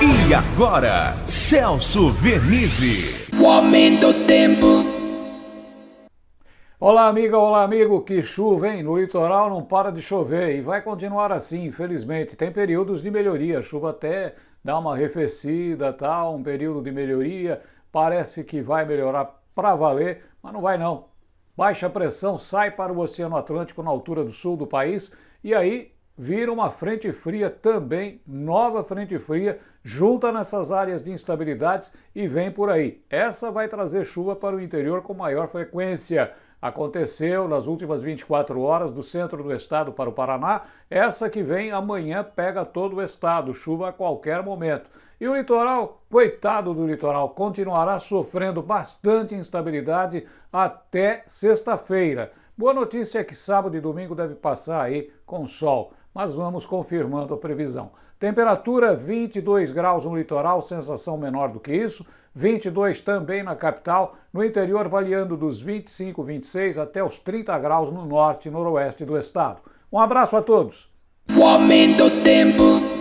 E agora, Celso Vernizzi. O aumento do tempo. Olá, amiga, olá, amigo. Que chuva, hein? No litoral não para de chover e vai continuar assim, infelizmente. Tem períodos de melhoria, a chuva até dá uma arrefecida, tal, um período de melhoria. Parece que vai melhorar para valer, mas não vai não. Baixa pressão sai para o Oceano Atlântico na altura do sul do país e aí vira uma frente fria também, nova frente fria, junta nessas áreas de instabilidades e vem por aí. Essa vai trazer chuva para o interior com maior frequência. Aconteceu nas últimas 24 horas do centro do estado para o Paraná. Essa que vem amanhã pega todo o estado, chuva a qualquer momento. E o litoral, coitado do litoral, continuará sofrendo bastante instabilidade até sexta-feira. Boa notícia é que sábado e domingo deve passar aí com sol mas vamos confirmando a previsão. Temperatura 22 graus no litoral, sensação menor do que isso, 22 também na capital, no interior variando dos 25, 26 até os 30 graus no norte e noroeste do estado. Um abraço a todos. O aumento do tempo.